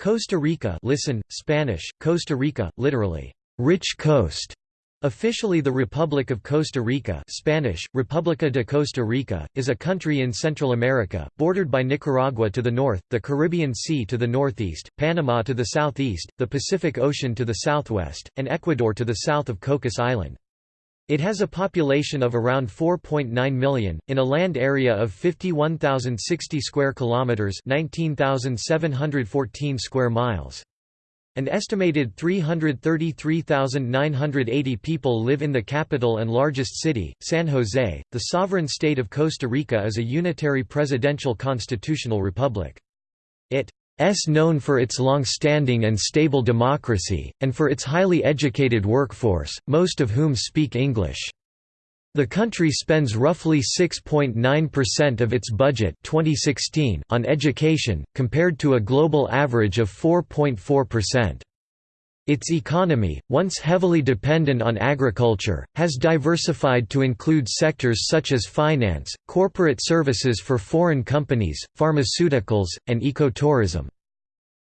Costa Rica listen, Spanish, Costa Rica, literally, rich coast, Officially the Republic of Costa Rica Spanish, República de Costa Rica, is a country in Central America, bordered by Nicaragua to the north, the Caribbean Sea to the northeast, Panama to the southeast, the Pacific Ocean to the southwest, and Ecuador to the south of Cocos Island. It has a population of around 4.9 million, in a land area of 51,060 square kilometers (19,714 square miles). An estimated 333,980 people live in the capital and largest city, San Jose. The sovereign state of Costa Rica is a unitary presidential constitutional republic. It known for its long-standing and stable democracy, and for its highly educated workforce, most of whom speak English. The country spends roughly 6.9% of its budget 2016 on education, compared to a global average of 4.4%. Its economy, once heavily dependent on agriculture, has diversified to include sectors such as finance, corporate services for foreign companies, pharmaceuticals, and ecotourism.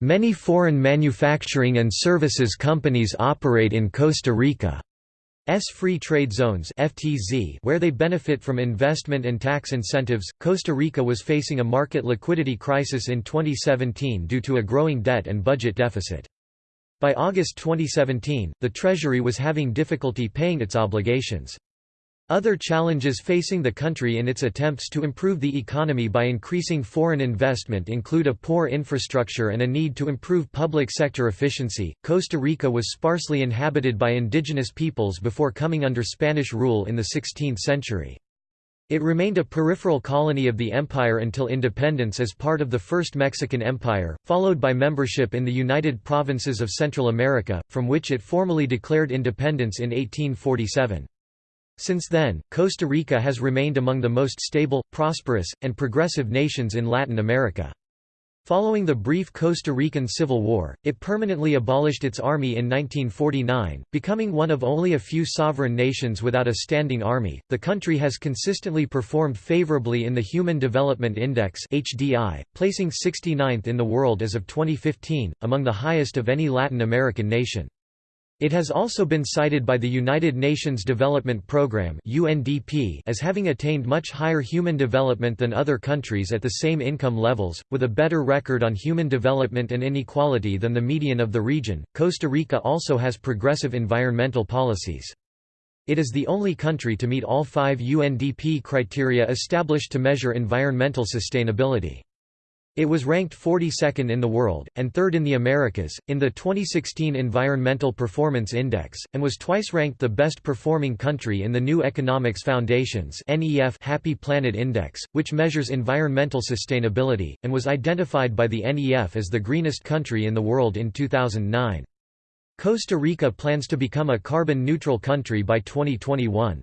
Many foreign manufacturing and services companies operate in Costa Rica. S free trade zones (FTZ) where they benefit from investment and tax incentives. Costa Rica was facing a market liquidity crisis in 2017 due to a growing debt and budget deficit. By August 2017, the Treasury was having difficulty paying its obligations. Other challenges facing the country in its attempts to improve the economy by increasing foreign investment include a poor infrastructure and a need to improve public sector efficiency. Costa Rica was sparsely inhabited by indigenous peoples before coming under Spanish rule in the 16th century. It remained a peripheral colony of the empire until independence as part of the First Mexican Empire, followed by membership in the United Provinces of Central America, from which it formally declared independence in 1847. Since then, Costa Rica has remained among the most stable, prosperous, and progressive nations in Latin America. Following the brief Costa Rican Civil War, it permanently abolished its army in 1949, becoming one of only a few sovereign nations without a standing army. The country has consistently performed favorably in the Human Development Index (HDI), placing 69th in the world as of 2015, among the highest of any Latin American nation. It has also been cited by the United Nations Development Programme (UNDP) as having attained much higher human development than other countries at the same income levels, with a better record on human development and inequality than the median of the region. Costa Rica also has progressive environmental policies. It is the only country to meet all five UNDP criteria established to measure environmental sustainability. It was ranked 42nd in the world, and third in the Americas, in the 2016 Environmental Performance Index, and was twice ranked the best performing country in the New Economics Foundation's Happy Planet Index, which measures environmental sustainability, and was identified by the NEF as the greenest country in the world in 2009. Costa Rica plans to become a carbon-neutral country by 2021.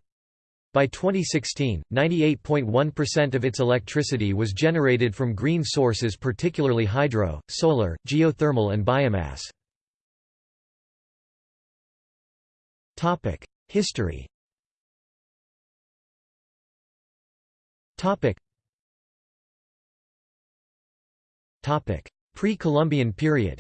By 2016, 98.1% of its electricity was generated from green sources particularly hydro, solar, geothermal and biomass. History Pre-Columbian period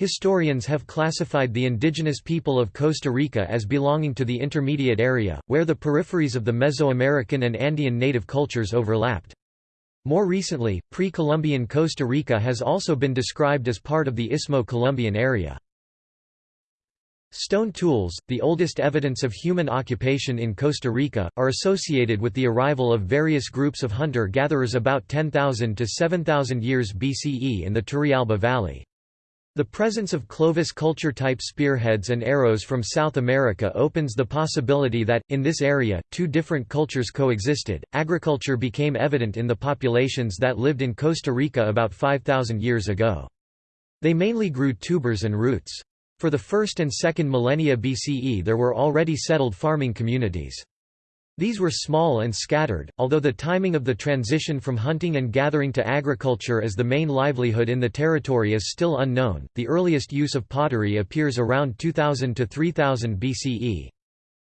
Historians have classified the indigenous people of Costa Rica as belonging to the intermediate area, where the peripheries of the Mesoamerican and Andean native cultures overlapped. More recently, pre-Columbian Costa Rica has also been described as part of the Istmo-Columbian area. Stone tools, the oldest evidence of human occupation in Costa Rica, are associated with the arrival of various groups of hunter-gatherers about 10,000 to 7,000 years BCE in the Turrialba Valley. The presence of Clovis culture-type spearheads and arrows from South America opens the possibility that, in this area, two different cultures coexisted. Agriculture became evident in the populations that lived in Costa Rica about 5,000 years ago. They mainly grew tubers and roots. For the first and second millennia BCE there were already settled farming communities. These were small and scattered, although the timing of the transition from hunting and gathering to agriculture as the main livelihood in the territory is still unknown. The earliest use of pottery appears around 2000 to 3000 BCE.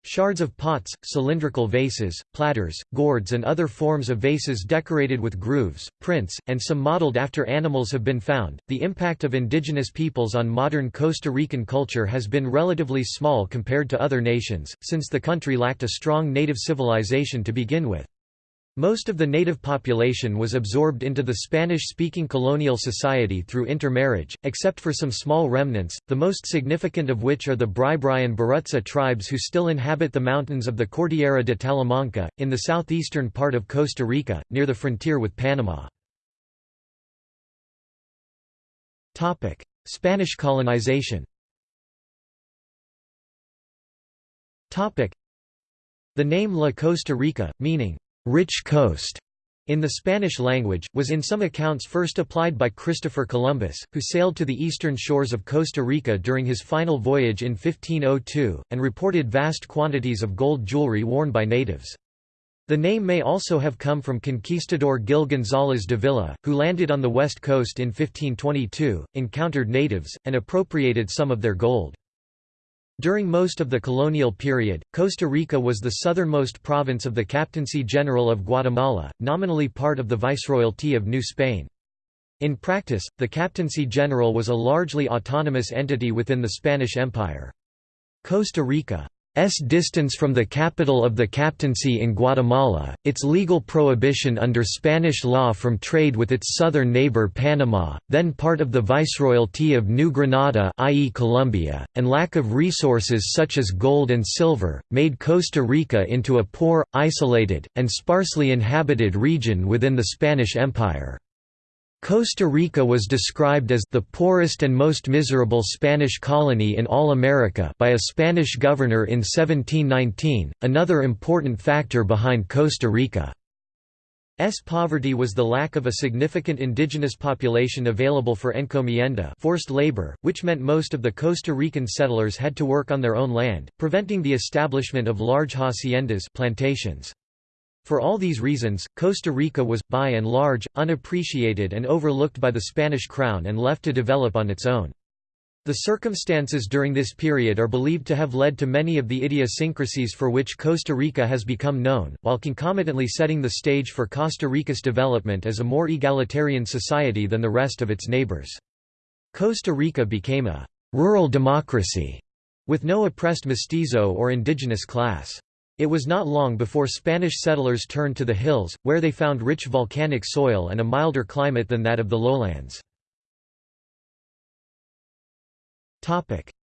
Shards of pots, cylindrical vases, platters, gourds and other forms of vases decorated with grooves, prints, and some modeled after animals have been found. The impact of indigenous peoples on modern Costa Rican culture has been relatively small compared to other nations, since the country lacked a strong native civilization to begin with. Most of the native population was absorbed into the Spanish-speaking colonial society through intermarriage, except for some small remnants, the most significant of which are the Bribri and Boruca tribes who still inhabit the mountains of the Cordillera de Talamanca, in the southeastern part of Costa Rica, near the frontier with Panama. Spanish colonization The name La Costa Rica, meaning rich coast in the Spanish language, was in some accounts first applied by Christopher Columbus, who sailed to the eastern shores of Costa Rica during his final voyage in 1502, and reported vast quantities of gold jewelry worn by natives. The name may also have come from conquistador Gil González Dávila, who landed on the west coast in 1522, encountered natives, and appropriated some of their gold. During most of the colonial period, Costa Rica was the southernmost province of the Captaincy General of Guatemala, nominally part of the Viceroyalty of New Spain. In practice, the Captaincy General was a largely autonomous entity within the Spanish Empire. Costa Rica S distance from the capital of the captaincy in Guatemala, its legal prohibition under Spanish law from trade with its southern neighbor Panama, then part of the Viceroyalty of New Granada i.e. Colombia, and lack of resources such as gold and silver, made Costa Rica into a poor, isolated, and sparsely inhabited region within the Spanish Empire. Costa Rica was described as the poorest and most miserable Spanish colony in all America by a Spanish governor in 1719, another important factor behind Costa Rica's poverty was the lack of a significant indigenous population available for encomienda forced labor, which meant most of the Costa Rican settlers had to work on their own land, preventing the establishment of large haciendas plantations. For all these reasons, Costa Rica was, by and large, unappreciated and overlooked by the Spanish crown and left to develop on its own. The circumstances during this period are believed to have led to many of the idiosyncrasies for which Costa Rica has become known, while concomitantly setting the stage for Costa Rica's development as a more egalitarian society than the rest of its neighbors. Costa Rica became a «rural democracy» with no oppressed mestizo or indigenous class. It was not long before Spanish settlers turned to the hills, where they found rich volcanic soil and a milder climate than that of the lowlands.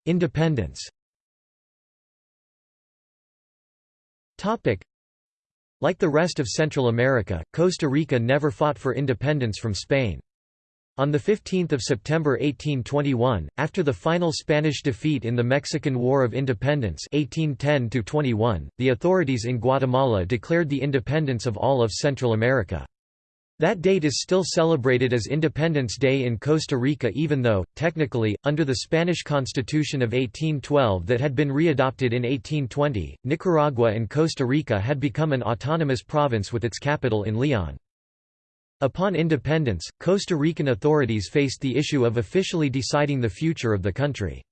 Independence Like the rest of Central America, Costa Rica never fought for independence from Spain. On 15 September 1821, after the final Spanish defeat in the Mexican War of Independence 1810 the authorities in Guatemala declared the independence of all of Central America. That date is still celebrated as Independence Day in Costa Rica even though, technically, under the Spanish Constitution of 1812 that had been readopted in 1820, Nicaragua and Costa Rica had become an autonomous province with its capital in Leon. Upon independence, Costa Rican authorities faced the issue of officially deciding the future of the country.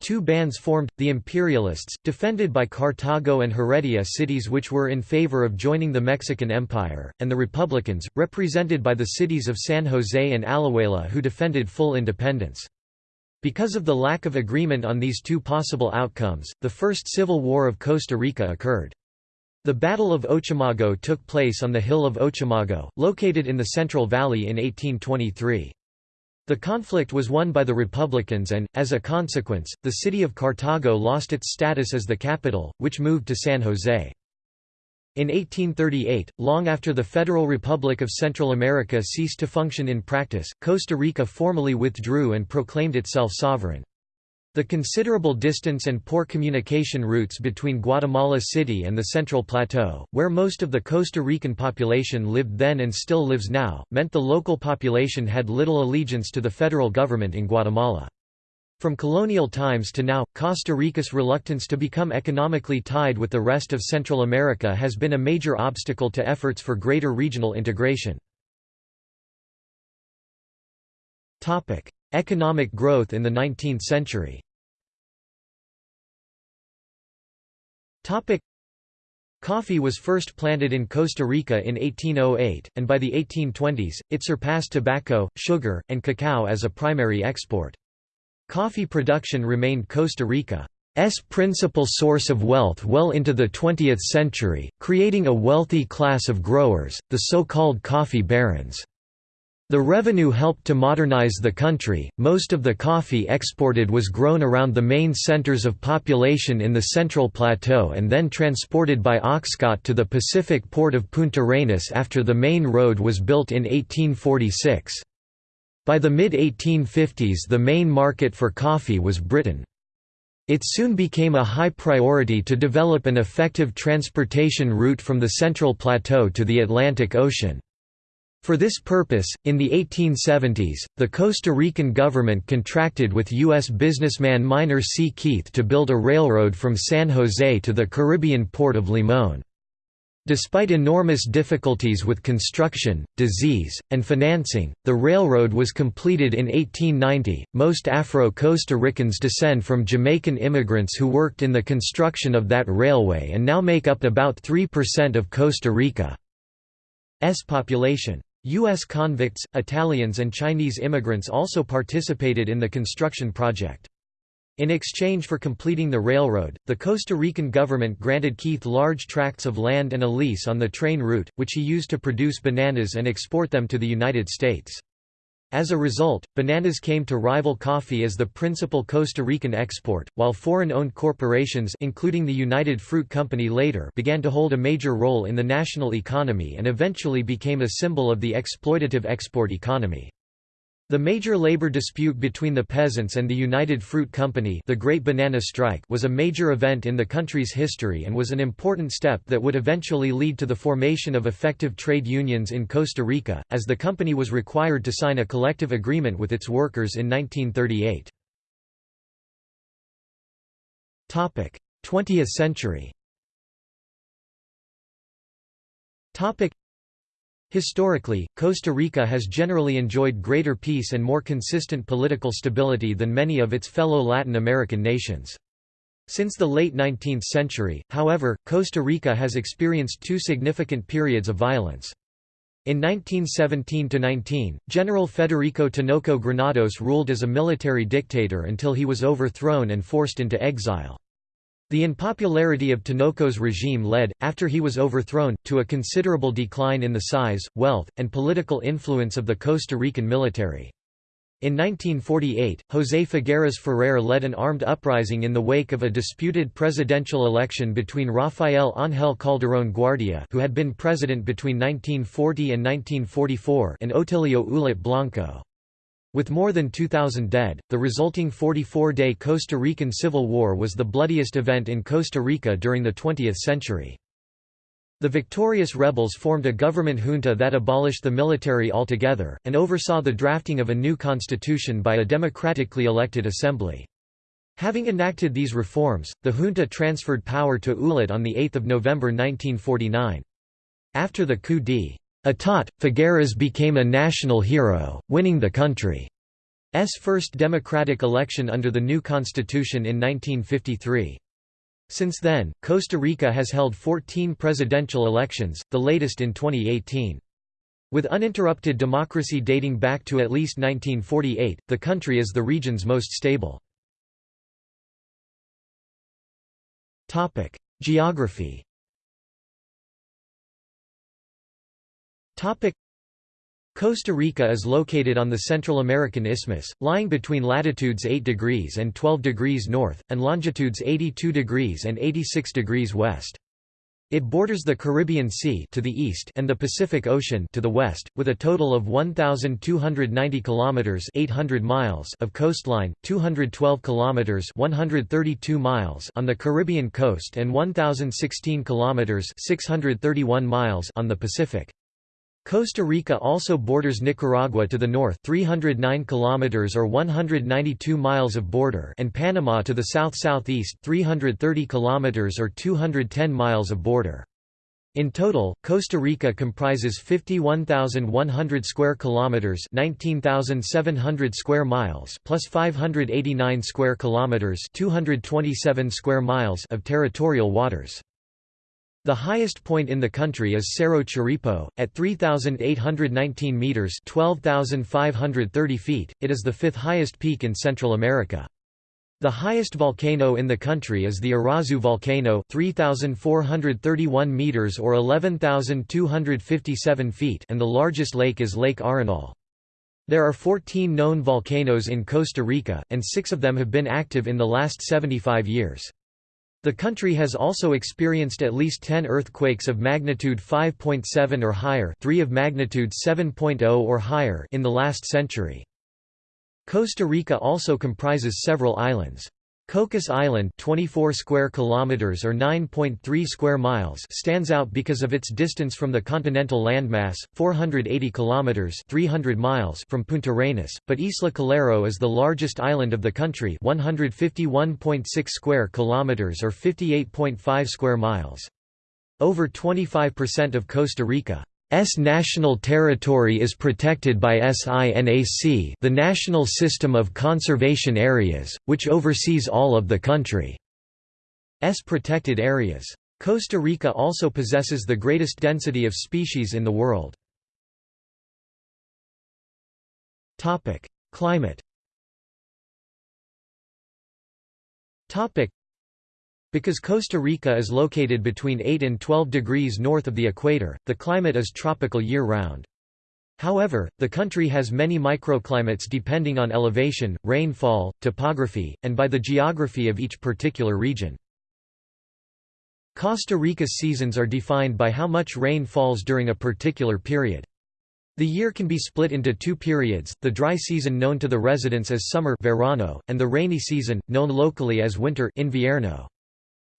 Two bands formed, the Imperialists, defended by Cartago and Heredia cities which were in favor of joining the Mexican Empire, and the Republicans, represented by the cities of San Jose and Alajuela who defended full independence. Because of the lack of agreement on these two possible outcomes, the First Civil War of Costa Rica occurred. The Battle of Ochomogo took place on the hill of Ochomogo, located in the Central Valley in 1823. The conflict was won by the Republicans and, as a consequence, the city of Cartago lost its status as the capital, which moved to San Jose. In 1838, long after the Federal Republic of Central America ceased to function in practice, Costa Rica formally withdrew and proclaimed itself sovereign. The considerable distance and poor communication routes between Guatemala City and the Central Plateau, where most of the Costa Rican population lived then and still lives now, meant the local population had little allegiance to the federal government in Guatemala. From colonial times to now, Costa Rica's reluctance to become economically tied with the rest of Central America has been a major obstacle to efforts for greater regional integration. Economic growth in the 19th century Coffee was first planted in Costa Rica in 1808, and by the 1820s, it surpassed tobacco, sugar, and cacao as a primary export. Coffee production remained Costa Rica's principal source of wealth well into the 20th century, creating a wealthy class of growers, the so-called coffee barons. The revenue helped to modernize the country. Most of the coffee exported was grown around the main centers of population in the Central Plateau and then transported by oxcart to the Pacific port of Punta Arenas after the main road was built in 1846. By the mid-1850s the main market for coffee was Britain. It soon became a high priority to develop an effective transportation route from the Central Plateau to the Atlantic Ocean. For this purpose, in the 1870s, the Costa Rican government contracted with U.S. businessman Minor C. Keith to build a railroad from San Jose to the Caribbean port of Limón. Despite enormous difficulties with construction, disease, and financing, the railroad was completed in 1890. Most Afro Costa Ricans descend from Jamaican immigrants who worked in the construction of that railway and now make up about 3% of Costa Rica's population. U.S. convicts, Italians and Chinese immigrants also participated in the construction project. In exchange for completing the railroad, the Costa Rican government granted Keith large tracts of land and a lease on the train route, which he used to produce bananas and export them to the United States. As a result, bananas came to rival coffee as the principal Costa Rican export, while foreign-owned corporations including the United Fruit Company later began to hold a major role in the national economy and eventually became a symbol of the exploitative export economy. The major labor dispute between the peasants and the United Fruit Company the Great Banana Strike was a major event in the country's history and was an important step that would eventually lead to the formation of effective trade unions in Costa Rica, as the company was required to sign a collective agreement with its workers in 1938. 20th century Historically, Costa Rica has generally enjoyed greater peace and more consistent political stability than many of its fellow Latin American nations. Since the late 19th century, however, Costa Rica has experienced two significant periods of violence. In 1917–19, General Federico Tinoco Granados ruled as a military dictator until he was overthrown and forced into exile. The unpopularity of Tinoco's regime led, after he was overthrown, to a considerable decline in the size, wealth, and political influence of the Costa Rican military. In 1948, José Figueres Ferrer led an armed uprising in the wake of a disputed presidential election between Rafael Ángel Calderón Guardia who had been president between 1940 and 1944 and Otilio Ulate Blanco. With more than 2,000 dead, the resulting 44-day Costa Rican Civil War was the bloodiest event in Costa Rica during the 20th century. The victorious rebels formed a government junta that abolished the military altogether, and oversaw the drafting of a new constitution by a democratically elected assembly. Having enacted these reforms, the junta transferred power to Ulate on 8 November 1949. After the coup d'. Etat, Figueres became a national hero, winning the country's first democratic election under the new constitution in 1953. Since then, Costa Rica has held 14 presidential elections, the latest in 2018. With uninterrupted democracy dating back to at least 1948, the country is the region's most stable. Geography Costa Rica is located on the Central American Isthmus, lying between latitudes 8 degrees and 12 degrees north, and longitudes 82 degrees and 86 degrees west. It borders the Caribbean Sea to the east and the Pacific Ocean to the west, with a total of 1,290 kilometers (800 miles) of coastline, 212 kilometers (132 miles) on the Caribbean coast, and 1,016 kilometers (631 miles) on the Pacific. Costa Rica also borders Nicaragua to the north 309 kilometers or 192 miles of border and Panama to the south-southeast 330 kilometers or 210 miles of border. In total, Costa Rica comprises 51,100 square kilometers, 19,700 square miles, plus 589 square kilometers, 227 square miles of territorial waters. The highest point in the country is Cerro Chirripó, at 3,819 meters (12,530 feet). It is the fifth highest peak in Central America. The highest volcano in the country is the Irazú volcano 3,431 meters or 11,257 feet and the largest lake is Lake Arenal. There are 14 known volcanoes in Costa Rica, and six of them have been active in the last 75 years. The country has also experienced at least 10 earthquakes of magnitude 5.7 or higher 3 of magnitude 7.0 or higher in the last century. Costa Rica also comprises several islands. Cocos Island 24 square kilometers or 9.3 square miles stands out because of its distance from the continental landmass 480 kilometers 300 miles from Punta Arenas but Isla Calero is the largest island of the country 151.6 square kilometers or 58.5 square miles. Over 25% of Costa Rica S national territory is protected by SINAC the National System of Conservation Areas, which oversees all of the country's protected areas. Costa Rica also possesses the greatest density of species in the world. Climate because Costa Rica is located between 8 and 12 degrees north of the equator, the climate is tropical year-round. However, the country has many microclimates depending on elevation, rainfall, topography, and by the geography of each particular region. Costa Rica's seasons are defined by how much rain falls during a particular period. The year can be split into two periods, the dry season known to the residents as summer verano, and the rainy season, known locally as winter invierno.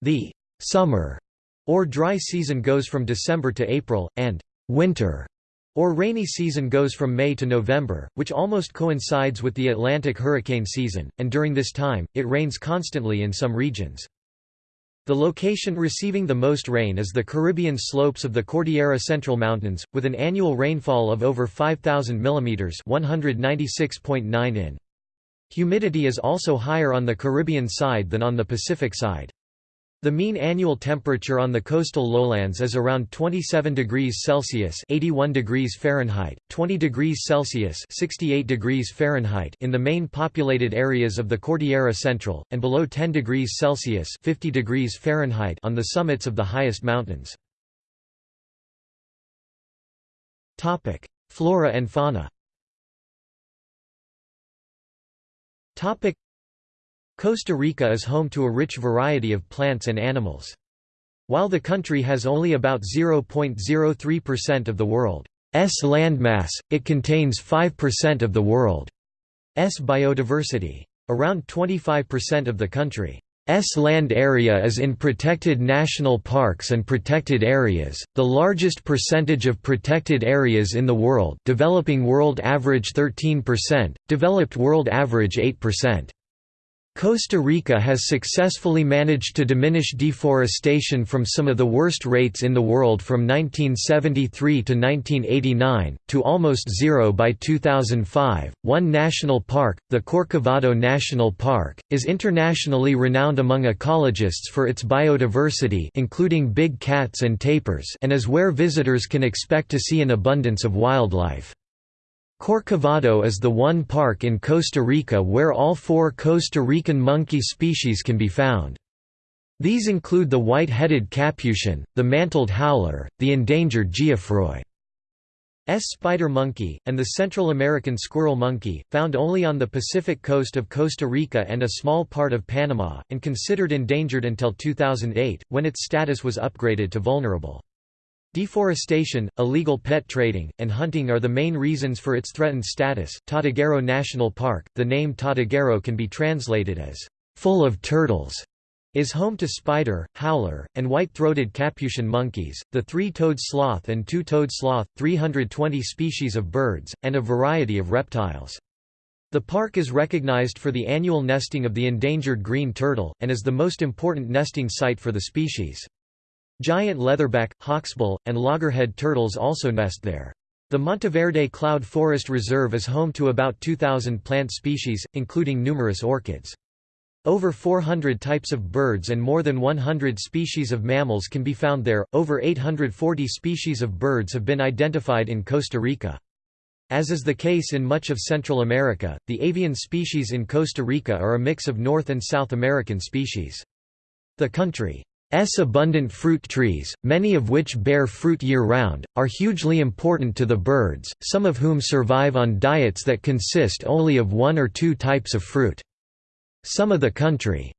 The summer or dry season goes from December to April, and winter or rainy season goes from May to November, which almost coincides with the Atlantic hurricane season, and during this time, it rains constantly in some regions. The location receiving the most rain is the Caribbean slopes of the Cordillera Central Mountains, with an annual rainfall of over 5,000 mm 196.9 in. Humidity is also higher on the Caribbean side than on the Pacific side. The mean annual temperature on the coastal lowlands is around 27 degrees Celsius (81 degrees Fahrenheit), 20 degrees Celsius (68 degrees Fahrenheit) in the main populated areas of the Cordillera Central, and below 10 degrees Celsius (50 degrees Fahrenheit) on the summits of the highest mountains. Topic: Flora and fauna. Topic: Costa Rica is home to a rich variety of plants and animals. While the country has only about 0.03% of the world's landmass, it contains 5% of the world's biodiversity. Around 25% of the country's land area is in protected national parks and protected areas, the largest percentage of protected areas in the world developing world average 13%, developed world average 8%. Costa Rica has successfully managed to diminish deforestation from some of the worst rates in the world from 1973 to 1989, to almost zero by 2005. One national park, the Corcovado National Park, is internationally renowned among ecologists for its biodiversity including big cats and tapirs and is where visitors can expect to see an abundance of wildlife. Corcovado is the one park in Costa Rica where all four Costa Rican monkey species can be found. These include the white-headed capuchin, the mantled howler, the endangered Geoffroy. S. spider monkey, and the Central American squirrel monkey, found only on the Pacific coast of Costa Rica and a small part of Panama, and considered endangered until 2008, when its status was upgraded to vulnerable. Deforestation, illegal pet trading, and hunting are the main reasons for its threatened status. Tortuguero National Park, the name Tortuguero can be translated as full of turtles, is home to spider, howler, and white-throated capuchin monkeys, the three-toed sloth and two-toed sloth, 320 species of birds, and a variety of reptiles. The park is recognized for the annual nesting of the endangered green turtle, and is the most important nesting site for the species. Giant leatherback, hawksbill, and loggerhead turtles also nest there. The Monteverde Cloud Forest Reserve is home to about 2,000 plant species, including numerous orchids. Over 400 types of birds and more than 100 species of mammals can be found there. Over 840 species of birds have been identified in Costa Rica. As is the case in much of Central America, the avian species in Costa Rica are a mix of North and South American species. The country's abundant fruit trees, many of which bear fruit year-round, are hugely important to the birds, some of whom survive on diets that consist only of one or two types of fruit. Some of the country's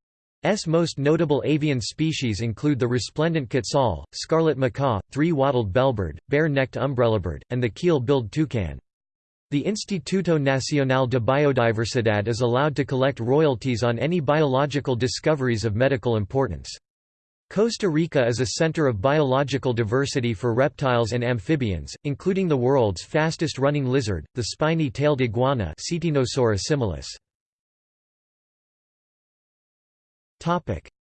most notable avian species include the resplendent quetzal, scarlet macaw, three-wattled bellbird, bare-necked umbrellabird, and the keel-billed toucan. The Instituto Nacional de Biodiversidad is allowed to collect royalties on any biological discoveries of medical importance. Costa Rica is a center of biological diversity for reptiles and amphibians, including the world's fastest-running lizard, the spiny-tailed iguana similis.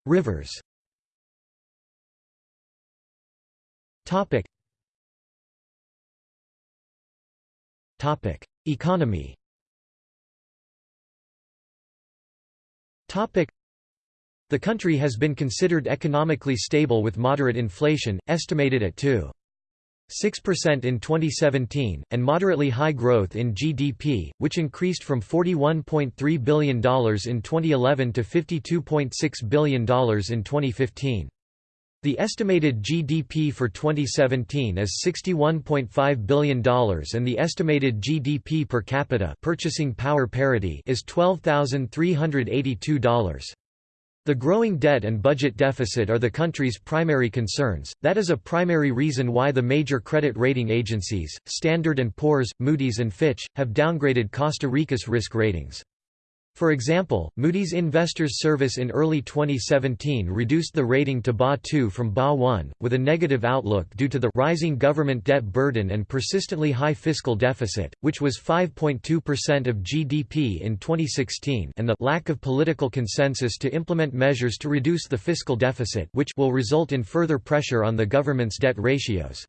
Rivers Economy The country has been considered economically stable with moderate inflation, estimated at 2.6% in 2017, and moderately high growth in GDP, which increased from $41.3 billion in 2011 to $52.6 billion in 2015. The estimated GDP for 2017 is $61.5 billion and the estimated GDP per capita purchasing power parity is $12,382. The growing debt and budget deficit are the country's primary concerns, that is a primary reason why the major credit rating agencies, Standard & Poor's, Moody's and Fitch, have downgraded Costa Rica's risk ratings. For example, Moody's Investors Service in early 2017 reduced the rating to BA2 from BA1, with a negative outlook due to the rising government debt burden and persistently high fiscal deficit, which was 5.2% of GDP in 2016 and the lack of political consensus to implement measures to reduce the fiscal deficit which will result in further pressure on the government's debt ratios.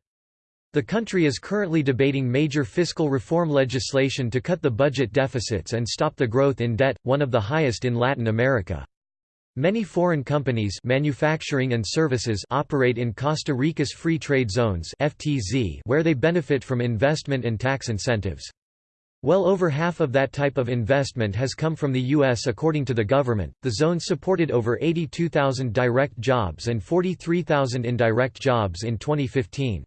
The country is currently debating major fiscal reform legislation to cut the budget deficits and stop the growth in debt, one of the highest in Latin America. Many foreign companies manufacturing and services operate in Costa Rica's Free Trade Zones FTZ where they benefit from investment and tax incentives. Well over half of that type of investment has come from the U.S. According to the government, the zone supported over 82,000 direct jobs and 43,000 indirect jobs in 2015.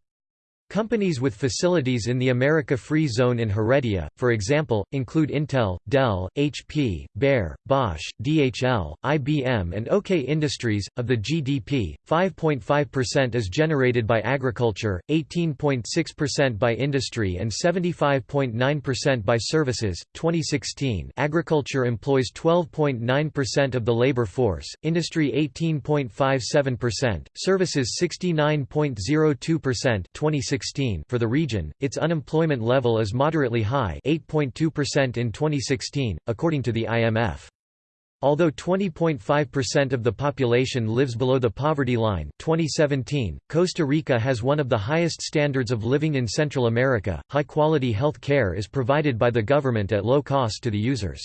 Companies with facilities in the America Free Zone in Heredia, for example, include Intel, Dell, HP, Bayer, Bosch, DHL, IBM, and OK Industries. Of the GDP, 5.5% is generated by agriculture, 18.6% by industry, and 75.9% by services. 2016 Agriculture employs 12.9% of the labor force, industry 18.57%, services 69.02%. 2016 for the region, its unemployment level is moderately high 8.2% in 2016, according to the IMF. Although 20.5% of the population lives below the poverty line 2017, Costa Rica has one of the highest standards of living in Central America. High-quality health care is provided by the government at low cost to the users.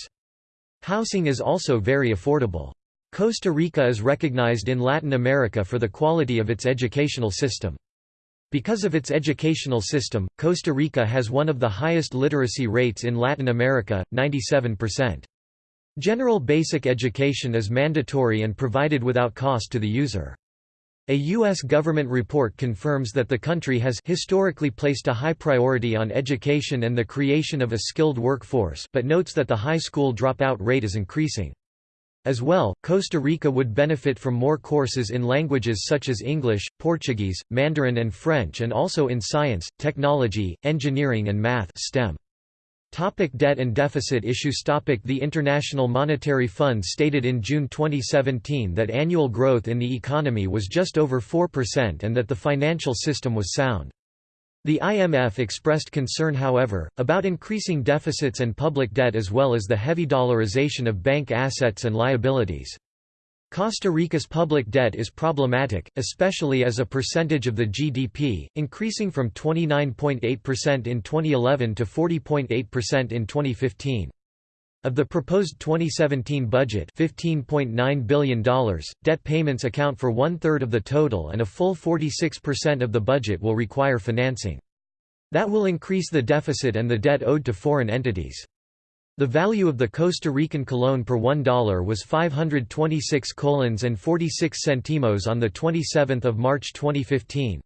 Housing is also very affordable. Costa Rica is recognized in Latin America for the quality of its educational system. Because of its educational system, Costa Rica has one of the highest literacy rates in Latin America, 97%. General basic education is mandatory and provided without cost to the user. A U.S. government report confirms that the country has historically placed a high priority on education and the creation of a skilled workforce but notes that the high school dropout rate is increasing. As well, Costa Rica would benefit from more courses in languages such as English, Portuguese, Mandarin and French and also in science, technology, engineering and math STEM. Topic debt and deficit issues Topic The International Monetary Fund stated in June 2017 that annual growth in the economy was just over 4% and that the financial system was sound. The IMF expressed concern however, about increasing deficits and public debt as well as the heavy dollarization of bank assets and liabilities. Costa Rica's public debt is problematic, especially as a percentage of the GDP, increasing from 29.8% in 2011 to 40.8% in 2015. Of the proposed 2017 budget $15.9 billion, debt payments account for one-third of the total and a full 46% of the budget will require financing. That will increase the deficit and the debt owed to foreign entities. The value of the Costa Rican colón per $1 was 526 colons and 46 centimos on 27 March 2015.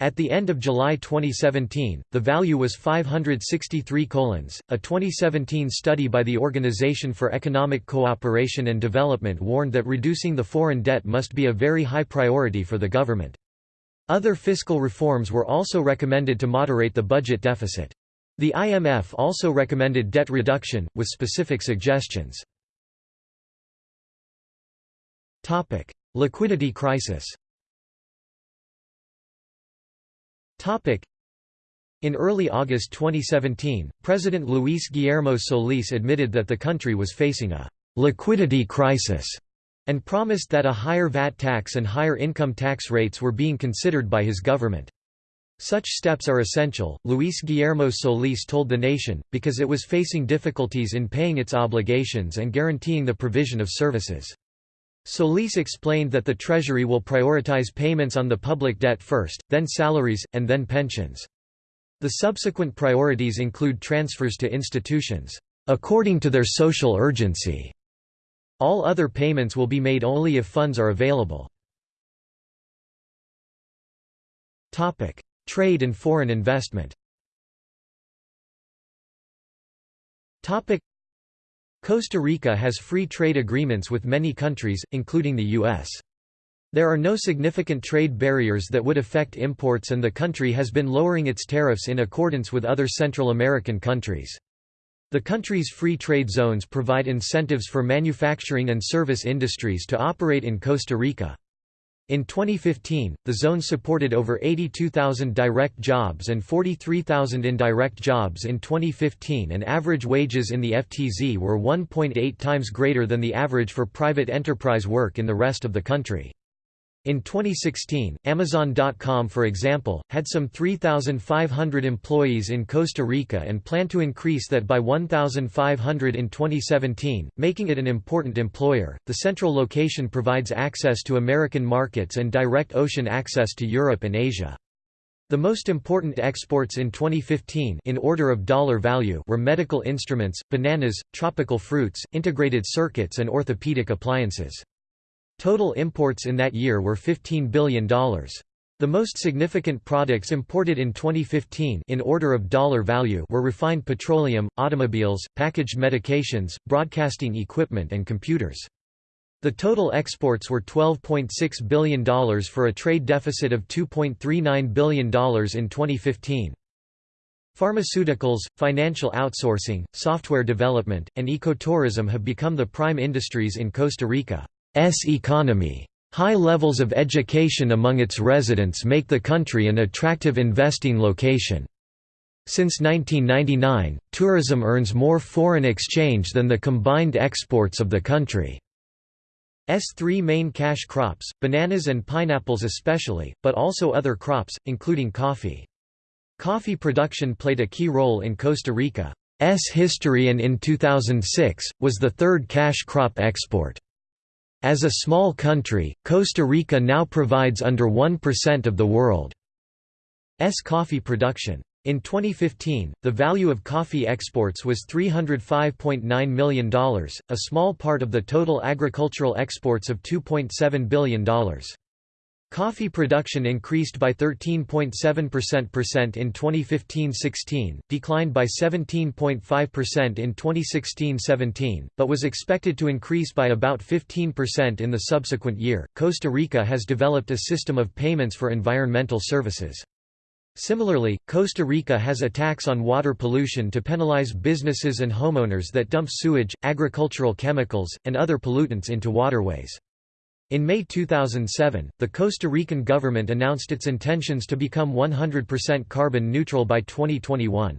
At the end of July 2017, the value was 563 colons. A 2017 study by the Organization for Economic Cooperation and Development warned that reducing the foreign debt must be a very high priority for the government. Other fiscal reforms were also recommended to moderate the budget deficit. The IMF also recommended debt reduction, with specific suggestions. Liquidity crisis in early August 2017, President Luis Guillermo Solís admitted that the country was facing a «liquidity crisis» and promised that a higher VAT tax and higher income tax rates were being considered by his government. Such steps are essential, Luis Guillermo Solís told the nation, because it was facing difficulties in paying its obligations and guaranteeing the provision of services. Solís explained that the Treasury will prioritize payments on the public debt first, then salaries, and then pensions. The subsequent priorities include transfers to institutions, according to their social urgency. All other payments will be made only if funds are available. Trade and foreign investment Costa Rica has free trade agreements with many countries, including the U.S. There are no significant trade barriers that would affect imports and the country has been lowering its tariffs in accordance with other Central American countries. The country's free trade zones provide incentives for manufacturing and service industries to operate in Costa Rica. In 2015, the zone supported over 82,000 direct jobs and 43,000 indirect jobs in 2015 and average wages in the FTZ were 1.8 times greater than the average for private enterprise work in the rest of the country. In 2016, Amazon.com for example, had some 3,500 employees in Costa Rica and plan to increase that by 1,500 in 2017, making it an important employer. The central location provides access to American markets and direct ocean access to Europe and Asia. The most important exports in 2015 in order of dollar value were medical instruments, bananas, tropical fruits, integrated circuits and orthopedic appliances. Total imports in that year were $15 billion. The most significant products imported in 2015 in order of dollar value were refined petroleum, automobiles, packaged medications, broadcasting equipment and computers. The total exports were $12.6 billion for a trade deficit of $2.39 billion in 2015. Pharmaceuticals, financial outsourcing, software development, and ecotourism have become the prime industries in Costa Rica. S economy. High levels of education among its residents make the country an attractive investing location. Since 1999, tourism earns more foreign exchange than the combined exports of the country. S three main cash crops, bananas and pineapples especially, but also other crops, including coffee. Coffee production played a key role in Costa Rica's history and in 2006, was the third cash crop export. As a small country, Costa Rica now provides under 1% of the world's coffee production. In 2015, the value of coffee exports was $305.9 million, a small part of the total agricultural exports of $2.7 billion. Coffee production increased by 13.7% in 2015-16, declined by 17.5% in 2016-17, but was expected to increase by about 15% in the subsequent year. Costa Rica has developed a system of payments for environmental services. Similarly, Costa Rica has a tax on water pollution to penalize businesses and homeowners that dump sewage, agricultural chemicals, and other pollutants into waterways. In May 2007, the Costa Rican government announced its intentions to become 100% carbon neutral by 2021.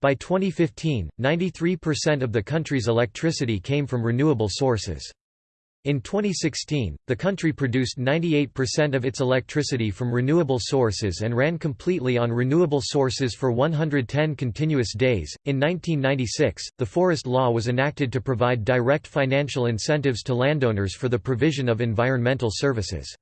By 2015, 93% of the country's electricity came from renewable sources. In 2016, the country produced 98% of its electricity from renewable sources and ran completely on renewable sources for 110 continuous days. In 1996, the Forest Law was enacted to provide direct financial incentives to landowners for the provision of environmental services.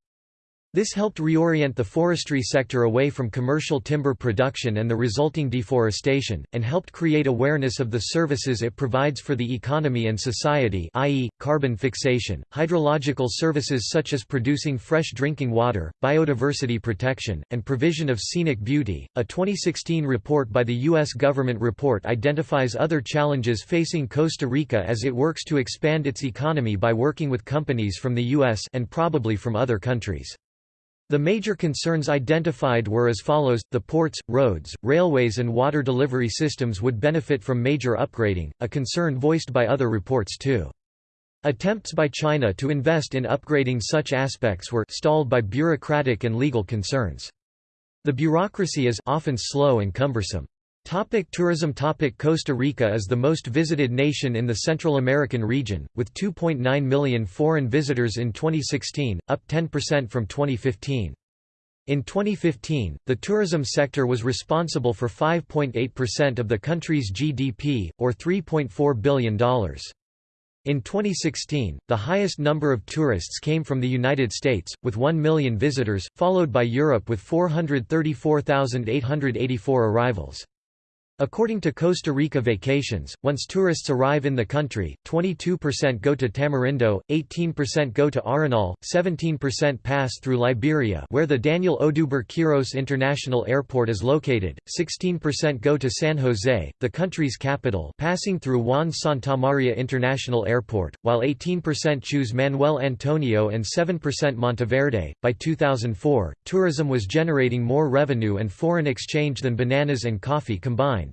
This helped reorient the forestry sector away from commercial timber production and the resulting deforestation, and helped create awareness of the services it provides for the economy and society i.e., carbon fixation, hydrological services such as producing fresh drinking water, biodiversity protection, and provision of scenic beauty. A 2016 report by the U.S. government report identifies other challenges facing Costa Rica as it works to expand its economy by working with companies from the U.S. and probably from other countries. The major concerns identified were as follows, the ports, roads, railways and water delivery systems would benefit from major upgrading, a concern voiced by other reports too. Attempts by China to invest in upgrading such aspects were stalled by bureaucratic and legal concerns. The bureaucracy is often slow and cumbersome. Topic tourism Topic Costa Rica is the most visited nation in the Central American region, with 2.9 million foreign visitors in 2016, up 10% from 2015. In 2015, the tourism sector was responsible for 5.8% of the country's GDP, or $3.4 billion. In 2016, the highest number of tourists came from the United States, with 1 million visitors, followed by Europe with 434,884 arrivals. According to Costa Rica Vacations, once tourists arrive in the country, 22% go to Tamarindo, 18% go to Arenal, 17% pass through Liberia where the Daniel Oduber Quiros International Airport is located, 16% go to San Jose, the country's capital passing through Juan Santamaria International Airport, while 18% choose Manuel Antonio and 7% Monteverde. By 2004, tourism was generating more revenue and foreign exchange than bananas and coffee combined.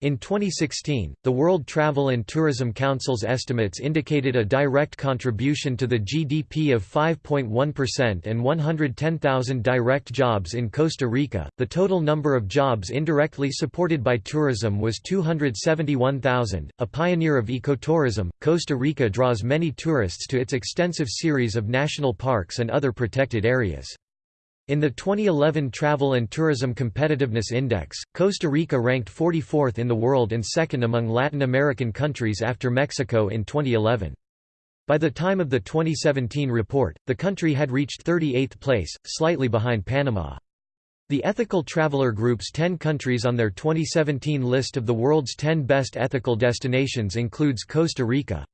In 2016, the World Travel and Tourism Council's estimates indicated a direct contribution to the GDP of 5.1% and 110,000 direct jobs in Costa Rica. The total number of jobs indirectly supported by tourism was 271,000. A pioneer of ecotourism, Costa Rica draws many tourists to its extensive series of national parks and other protected areas. In the 2011 Travel and Tourism Competitiveness Index, Costa Rica ranked 44th in the world and second among Latin American countries after Mexico in 2011. By the time of the 2017 report, the country had reached 38th place, slightly behind Panama. The Ethical Traveler Group's 10 countries on their 2017 list of the world's 10 best ethical destinations includes Costa Rica.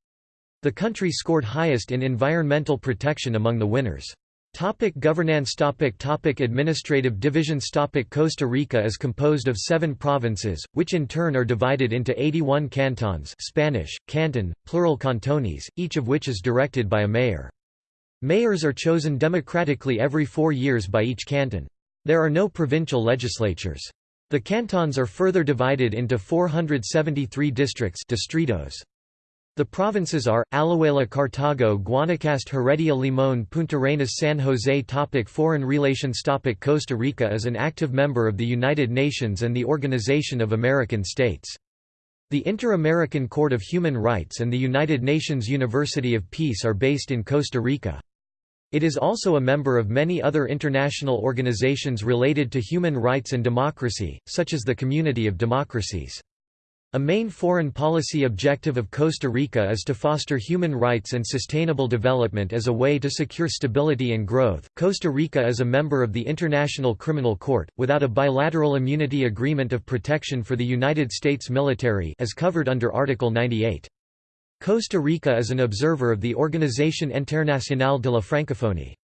The country scored highest in environmental protection among the winners. Topic governance topic topic Administrative divisions topic Costa Rica is composed of seven provinces, which in turn are divided into 81 cantons Spanish, canton, plural cantones, each of which is directed by a mayor. Mayors are chosen democratically every four years by each canton. There are no provincial legislatures. The cantons are further divided into 473 districts distritos. The provinces are, Alajuela Cartago Guanacaste Heredia Limón Puntarenas San Jose topic Foreign relations topic Costa Rica is an active member of the United Nations and the Organization of American States. The Inter-American Court of Human Rights and the United Nations University of Peace are based in Costa Rica. It is also a member of many other international organizations related to human rights and democracy, such as the Community of Democracies. A main foreign policy objective of Costa Rica is to foster human rights and sustainable development as a way to secure stability and growth. Costa Rica is a member of the International Criminal Court, without a bilateral immunity agreement of protection for the United States military as covered under Article 98. Costa Rica is an observer of the Organisation Internationale de la Francophonie.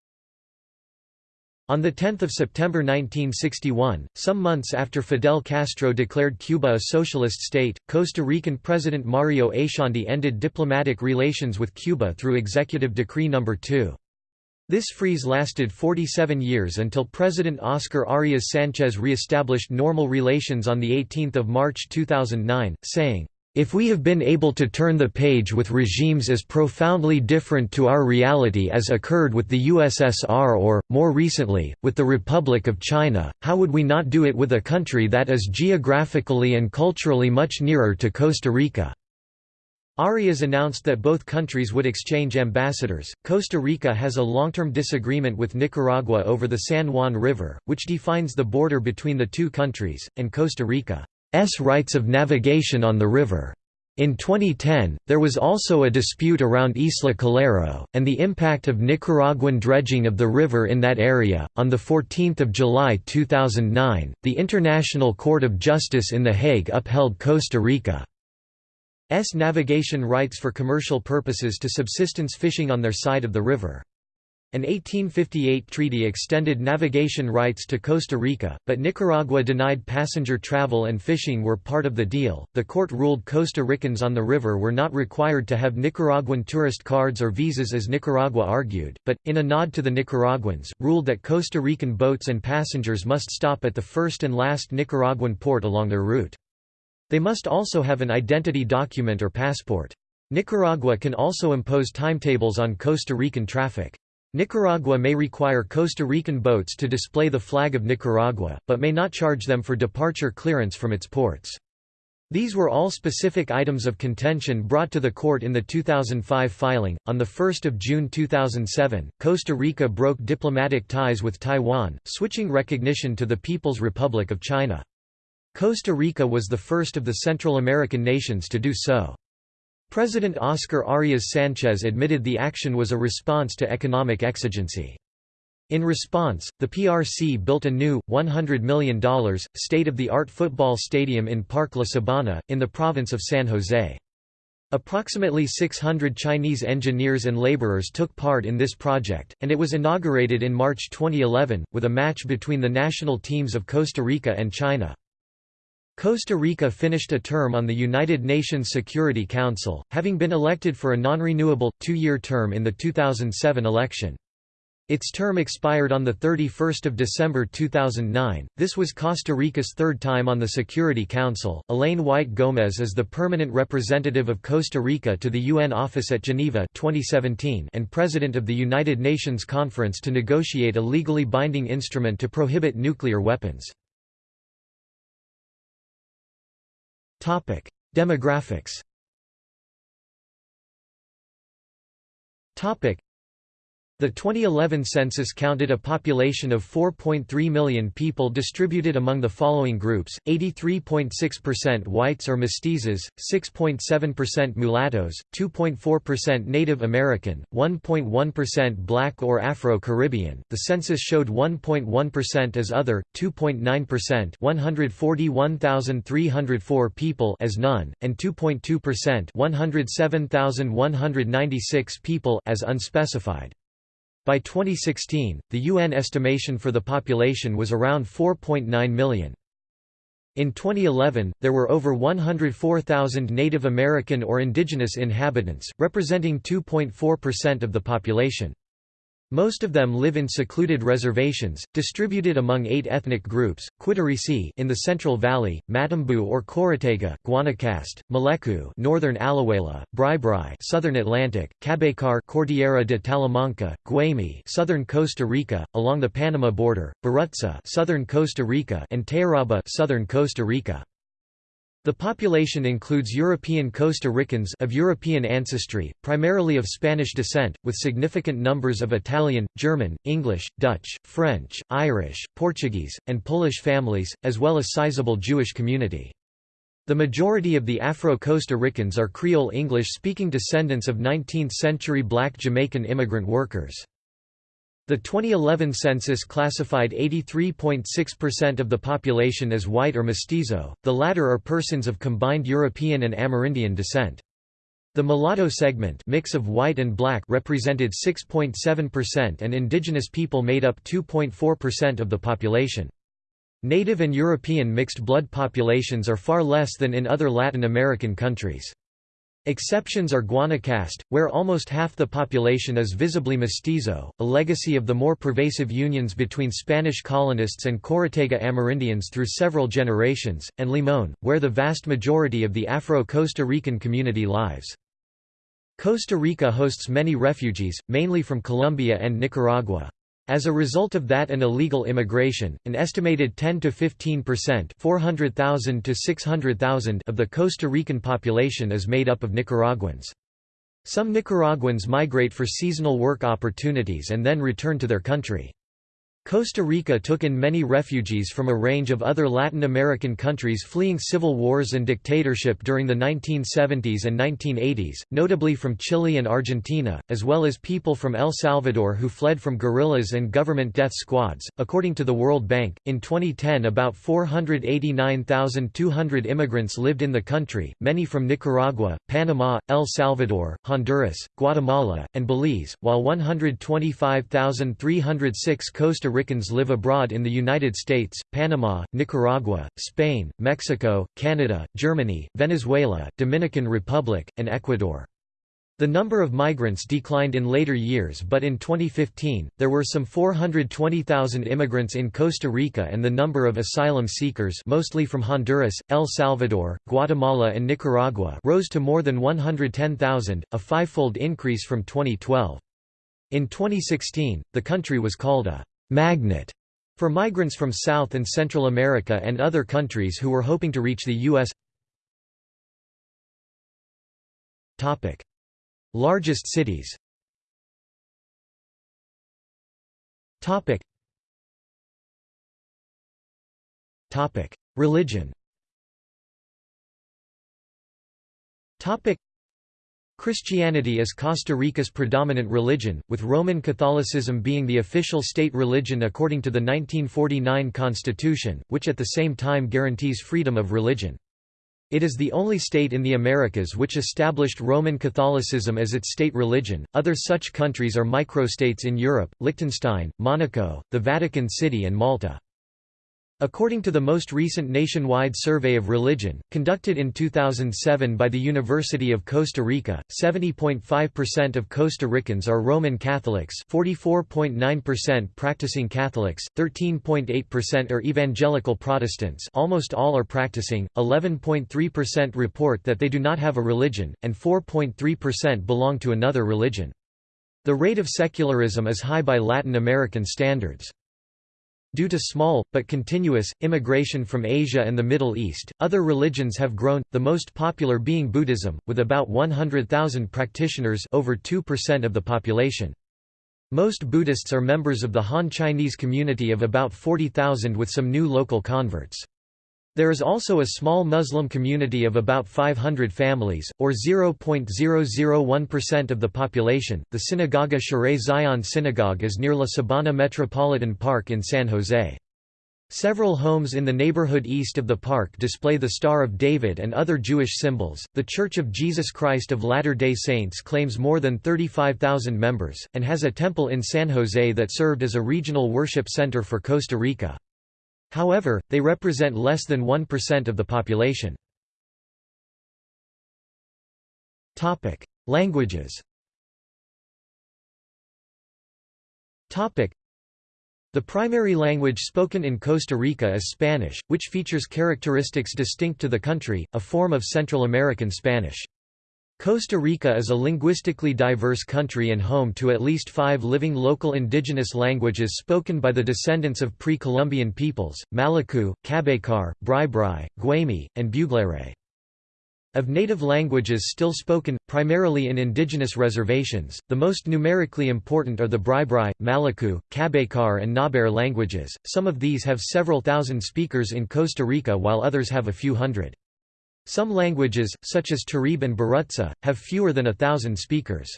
On 10 September 1961, some months after Fidel Castro declared Cuba a socialist state, Costa Rican President Mario Echandi ended diplomatic relations with Cuba through Executive Decree No. 2. This freeze lasted 47 years until President Oscar Arias Sanchez re-established normal relations on 18 March 2009, saying, if we have been able to turn the page with regimes as profoundly different to our reality as occurred with the USSR or, more recently, with the Republic of China, how would we not do it with a country that is geographically and culturally much nearer to Costa Rica? Arias announced that both countries would exchange ambassadors. Costa Rica has a long term disagreement with Nicaragua over the San Juan River, which defines the border between the two countries, and Costa Rica's rights of navigation on the river. In 2010, there was also a dispute around Isla Calero, and the impact of Nicaraguan dredging of the river in that area. On 14 July 2009, the International Court of Justice in The Hague upheld Costa Rica's navigation rights for commercial purposes to subsistence fishing on their side of the river. An 1858 treaty extended navigation rights to Costa Rica, but Nicaragua denied passenger travel and fishing were part of the deal. The court ruled Costa Ricans on the river were not required to have Nicaraguan tourist cards or visas as Nicaragua argued, but, in a nod to the Nicaraguans, ruled that Costa Rican boats and passengers must stop at the first and last Nicaraguan port along their route. They must also have an identity document or passport. Nicaragua can also impose timetables on Costa Rican traffic. Nicaragua may require Costa Rican boats to display the flag of Nicaragua, but may not charge them for departure clearance from its ports. These were all specific items of contention brought to the court in the 2005 filing. On 1 June 2007, Costa Rica broke diplomatic ties with Taiwan, switching recognition to the People's Republic of China. Costa Rica was the first of the Central American nations to do so. President Oscar Arias Sanchez admitted the action was a response to economic exigency. In response, the PRC built a new, $100 million, state-of-the-art football stadium in Parque La Sabana, in the province of San Jose. Approximately 600 Chinese engineers and laborers took part in this project, and it was inaugurated in March 2011, with a match between the national teams of Costa Rica and China. Costa Rica finished a term on the United Nations Security Council, having been elected for a non-renewable, two-year term in the 2007 election. Its term expired on 31 December 2009. This was Costa Rica's third time on the Security Council. Elayne Whyte Gomez is the permanent representative of Costa Rica to the UN office at Geneva 2017 and president of the United Nations Conference to negotiate a legally binding instrument to prohibit nuclear weapons. Topic: Demographics. Topic: the 2011 census counted a population of 4.3 million people distributed among the following groups, 83.6% whites or mestizos, 6.7% mulattoes, 2.4% Native American, 1.1% black or Afro-Caribbean. The census showed 1.1% as other, 2.9% 141,304 people as none, and 2.2% 107,196 people as unspecified. By 2016, the UN estimation for the population was around 4.9 million. In 2011, there were over 104,000 Native American or indigenous inhabitants, representing 2.4% of the population. Most of them live in secluded reservations, distributed among eight ethnic groups: Quitirrisí in the Central Valley, Matambú or Chorotega, Guanacaste, Maleku, Northern Alajuela, Bribri, Southern Atlantic, Cabécar, Cordillera de Talamanca, Guaymi, Southern Costa Rica, along the Panama border, Boruca, Southern Costa Rica, and Térraba, Southern Costa Rica. The population includes European Costa Ricans of European ancestry, primarily of Spanish descent, with significant numbers of Italian, German, English, Dutch, French, Irish, Portuguese, and Polish families, as well as sizable Jewish community. The majority of the Afro-Costa Ricans are Creole English-speaking descendants of 19th-century black Jamaican immigrant workers. The 2011 census classified 83.6% of the population as white or mestizo, the latter are persons of combined European and Amerindian descent. The mulatto segment mix of white and black represented 6.7% and indigenous people made up 2.4% of the population. Native and European mixed blood populations are far less than in other Latin American countries. Exceptions are Guanacaste, where almost half the population is visibly mestizo, a legacy of the more pervasive unions between Spanish colonists and Chorotega Amerindians through several generations, and Limón, where the vast majority of the Afro-Costa Rican community lives. Costa Rica hosts many refugees, mainly from Colombia and Nicaragua. As a result of that and illegal immigration, an estimated 10 to 15 percent (400,000 to 600,000) of the Costa Rican population is made up of Nicaraguans. Some Nicaraguans migrate for seasonal work opportunities and then return to their country. Costa Rica took in many refugees from a range of other Latin American countries fleeing civil wars and dictatorship during the 1970s and 1980s, notably from Chile and Argentina, as well as people from El Salvador who fled from guerrillas and government death squads. According to the World Bank, in 2010 about 489,200 immigrants lived in the country, many from Nicaragua, Panama, El Salvador, Honduras, Guatemala, and Belize, while 125,306 Costa Ricans live abroad in the United States, Panama, Nicaragua, Spain, Mexico, Canada, Germany, Venezuela, Dominican Republic, and Ecuador. The number of migrants declined in later years but in 2015, there were some 420,000 immigrants in Costa Rica and the number of asylum seekers mostly from Honduras, El Salvador, Guatemala and Nicaragua rose to more than 110,000, a fivefold increase from 2012. In 2016, the country was called a magnet for migrants from South and Central America and other countries who were hoping to reach the U.S. Largest cities. Religion Christianity is Costa Rica's predominant religion, with Roman Catholicism being the official state religion according to the 1949 constitution, which at the same time guarantees freedom of religion. It is the only state in the Americas which established Roman Catholicism as its state religion. Other such countries are microstates in Europe, Liechtenstein, Monaco, the Vatican City and Malta. According to the most recent nationwide survey of religion, conducted in 2007 by the University of Costa Rica, 70.5% of Costa Ricans are Roman Catholics 44.9% practicing Catholics, 13.8% are Evangelical Protestants almost all are practicing, 11.3% report that they do not have a religion, and 4.3% belong to another religion. The rate of secularism is high by Latin American standards. Due to small, but continuous, immigration from Asia and the Middle East, other religions have grown, the most popular being Buddhism, with about 100,000 practitioners over 2% of the population. Most Buddhists are members of the Han Chinese community of about 40,000 with some new local converts. There is also a small Muslim community of about 500 families, or 0.001% of the population. The Sinagoga Shaarei Zion Synagogue is near La Sabana Metropolitan Park in San Jose. Several homes in the neighborhood east of the park display the Star of David and other Jewish symbols. The Church of Jesus Christ of Latter day Saints claims more than 35,000 members, and has a temple in San Jose that served as a regional worship center for Costa Rica. However, they represent less than 1% of the population. Languages the primary language spoken in Costa Rica is Spanish, which features characteristics distinct to the country, a form of Central American Spanish. Costa Rica is a linguistically diverse country and home to at least five living local indigenous languages spoken by the descendants of pre-Columbian peoples, Maleku, Cabécar, Bri-Bri, Guaymi, and Buglere. Of native languages still spoken, primarily in indigenous reservations, the most numerically important are the Bri-Bri, Maleku, Cabécar and Ngäbere languages, some of these have several thousand speakers in Costa Rica while others have a few hundred. Some languages, such as Teribe and Boruca, have fewer than a thousand speakers.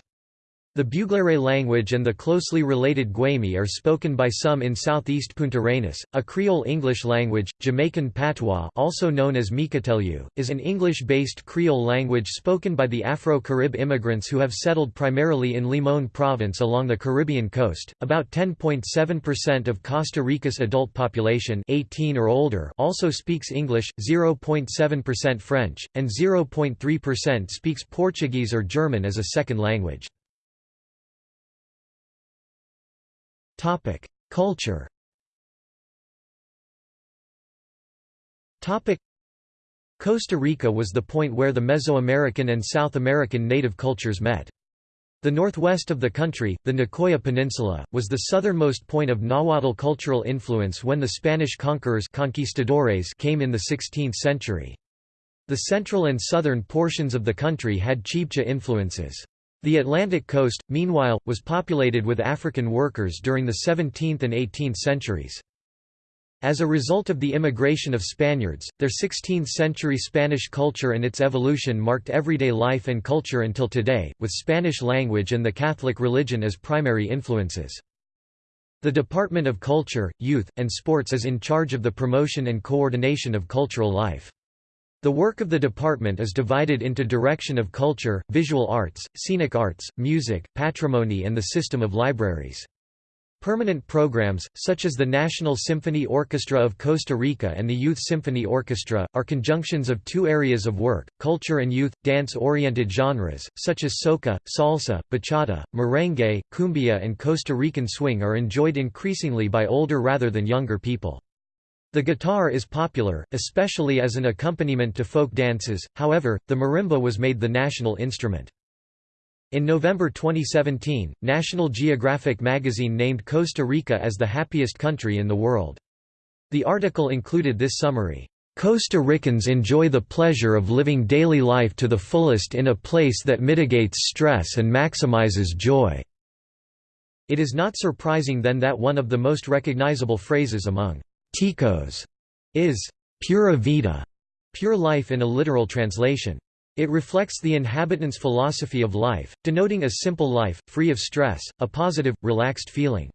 The Buglere language and the closely related Guaymi are spoken by some in southeast Puntarenas. A Creole English language, Jamaican Patois, also known as Mekatelyu, is an English-based Creole language spoken by the Afro-Carib immigrants who have settled primarily in Limón province along the Caribbean coast. About 10.7% of Costa Rica's adult population, 18 or older, also speaks English, 0.7% French, and 0.3% speaks Portuguese or German as a second language. Topic: Culture. Topic: Costa Rica was the point where the Mesoamerican and South American native cultures met. The northwest of the country, the Nicoya Peninsula, was the southernmost point of Nahuatl cultural influence when the Spanish conquerors conquistadores came in the 16th century. The central and southern portions of the country had Chibcha influences. The Atlantic coast, meanwhile, was populated with African workers during the 17th and 18th centuries. As a result of the immigration of Spaniards, their 16th-century Spanish culture and its evolution marked everyday life and culture until today, with Spanish language and the Catholic religion as primary influences. The Department of Culture, Youth, and Sports is in charge of the promotion and coordination of cultural life. The work of the department is divided into direction of culture, visual arts, scenic arts, music, patrimony and the system of libraries. Permanent programs, such as the National Symphony Orchestra of Costa Rica and the Youth Symphony Orchestra, are conjunctions of two areas of work, culture and youth. Dance-oriented genres, such as soca, salsa, bachata, merengue, cumbia and Costa Rican swing are enjoyed increasingly by older rather than younger people. The guitar is popular, especially as an accompaniment to folk dances, however, the marimba was made the national instrument. In November 2017, National Geographic magazine named Costa Rica as the happiest country in the world. The article included this summary. Costa Ricans enjoy the pleasure of living daily life to the fullest in a place that mitigates stress and maximizes joy. It is not surprising then that one of the most recognizable phrases among Ticos is pura vida, pure life in a literal translation. It reflects the inhabitants' philosophy of life, denoting a simple life, free of stress, a positive, relaxed feeling.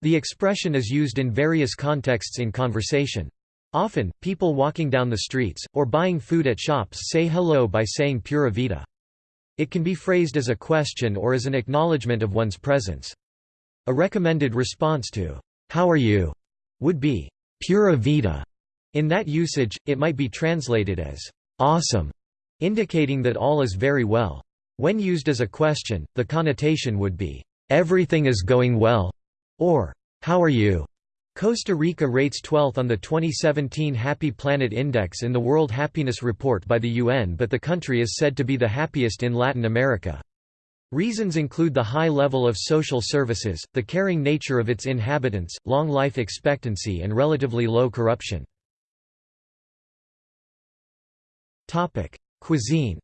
The expression is used in various contexts in conversation. Often, people walking down the streets, or buying food at shops say hello by saying pura vida. It can be phrased as a question or as an acknowledgement of one's presence. A recommended response to, how are you, would be, pura vida. In that usage, it might be translated as, awesome, indicating that all is very well. When used as a question, the connotation would be, "'Everything is going well' or "'How are you?' Costa Rica rates 12th on the 2017 Happy Planet Index in the World Happiness Report by the UN but the country is said to be the happiest in Latin America. Reasons include the high level of social services, the caring nature of its inhabitants, long life expectancy and relatively low corruption. Cuisine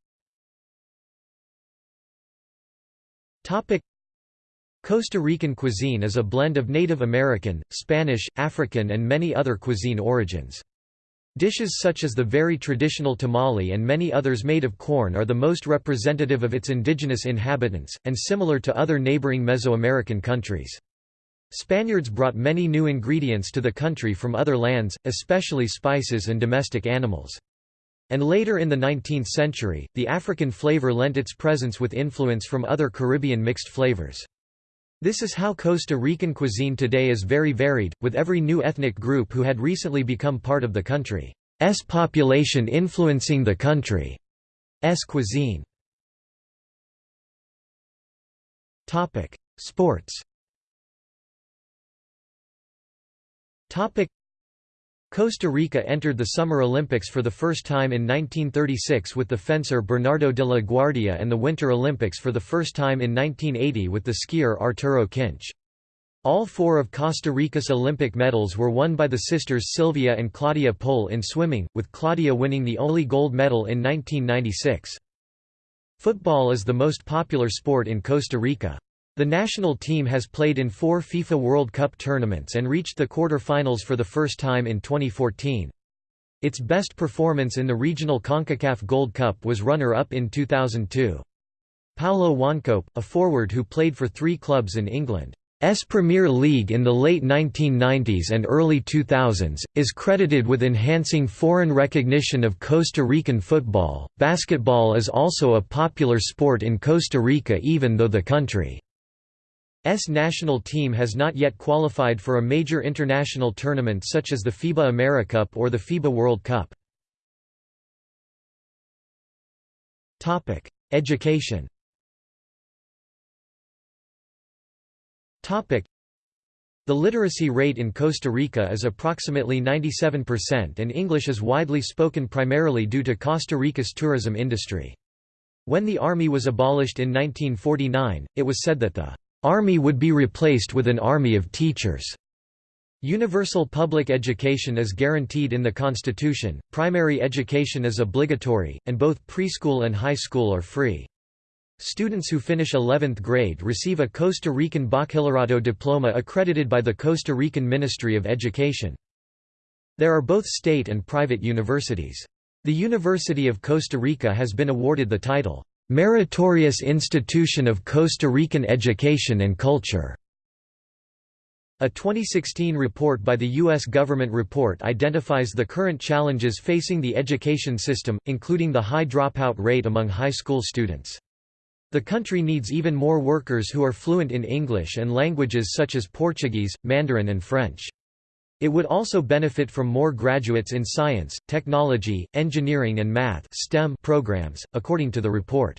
Costa Rican cuisine is a blend of Native American, Spanish, African and many other cuisine origins. Dishes such as the very traditional tamale and many others made of corn are the most representative of its indigenous inhabitants, and similar to other neighboring Mesoamerican countries. Spaniards brought many new ingredients to the country from other lands, especially spices and domestic animals. And later in the 19th century, the African flavor lent its presence with influence from other Caribbean mixed flavors. This is how Costa Rican cuisine today is very varied, with every new ethnic group who had recently become part of the country's population influencing the country's cuisine. Sports Costa Rica entered the Summer Olympics for the first time in 1936 with the fencer Bernardo de la Guardia and the Winter Olympics for the first time in 1980 with the skier Arturo Kinch. All four of Costa Rica's Olympic medals were won by the sisters Silvia and Claudia Poll in swimming, with Claudia winning the only gold medal in 1996. Football is the most popular sport in Costa Rica. The national team has played in four FIFA World Cup tournaments and reached the quarter-finals for the first time in 2014. Its best performance in the regional CONCACAF Gold Cup was runner-up in 2002. Paulo Wanchope, a forward who played for three clubs in England's Premier League in the late 1990s and early 2000s, is credited with enhancing foreign recognition of Costa Rican football. Basketball is also a popular sport in Costa Rica even though the country S national team has not yet qualified for a major international tournament such as the FIBA AmeriCup or the FIBA World Cup. Topic: Education Topic: The literacy rate in Costa Rica is approximately 97% and English is widely spoken primarily due to Costa Rica's tourism industry. When the Army was abolished in 1949, it was said that the Army would be replaced with an army of teachers. Universal public education is guaranteed in the Constitution, primary education is obligatory, and both preschool and high school are free. Students who finish 11th grade receive a Costa Rican Bachillerato diploma accredited by the Costa Rican Ministry of Education. There are both state and private universities. The University of Costa Rica has been awarded the title, Meritorious Institution of Costa Rican Education and Culture. A 2016 report by the U.S. Government Report identifies the current challenges facing the education system, including the high dropout rate among high school students. The country needs even more workers who are fluent in English and languages such as Portuguese, Mandarin and French. It would also benefit from more graduates in science, technology, engineering and math STEM programs, according to the report.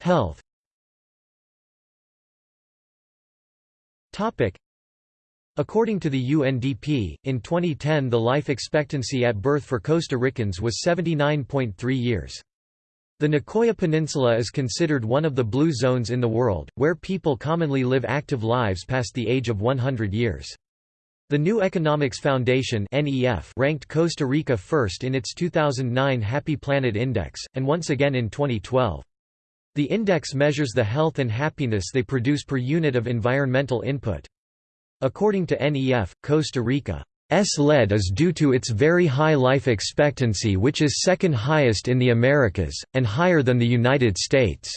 Health According to the UNDP, in 2010 the life expectancy at birth for Costa Ricans was 79.3 years. The Nicoya Peninsula is considered one of the blue zones in the world, where people commonly live active lives past the age of 100 years. The New Economics Foundation ranked Costa Rica first in its 2009 Happy Planet Index, and once again in 2012. The index measures the health and happiness they produce per unit of environmental input. According to NEF, Costa Rica's lead is due to its very high life expectancy which is second highest in the Americas, and higher than the United States.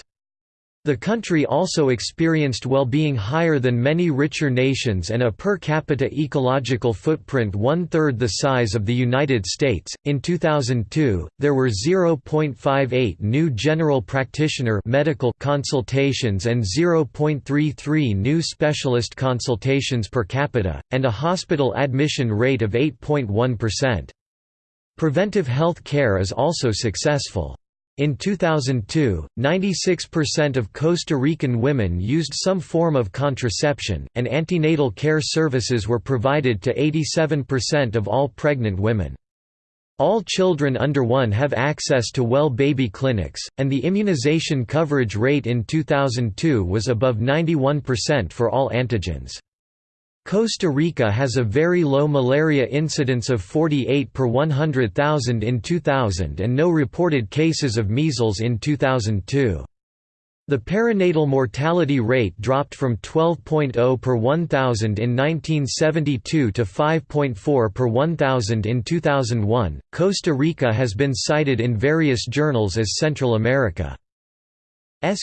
The country also experienced well-being higher than many richer nations and a per capita ecological footprint one-third the size of the United States. In 2002, there were 0.58 new general practitioner medical consultations and 0.33 new specialist consultations per capita, and a hospital admission rate of 8.1%. Preventive health care is also successful. In 2002, 96% of Costa Rican women used some form of contraception, and antenatal care services were provided to 87% of all pregnant women. All children under 1 have access to well baby clinics, and the immunization coverage rate in 2002 was above 91% for all antigens. Costa Rica has a very low malaria incidence of 48 per 100,000 in 2000 and no reported cases of measles in 2002. The perinatal mortality rate dropped from 12.0 per 1,000 in 1972 to 5.4 per 1,000 in 2001. Costa Rica has been cited in various journals as Central America's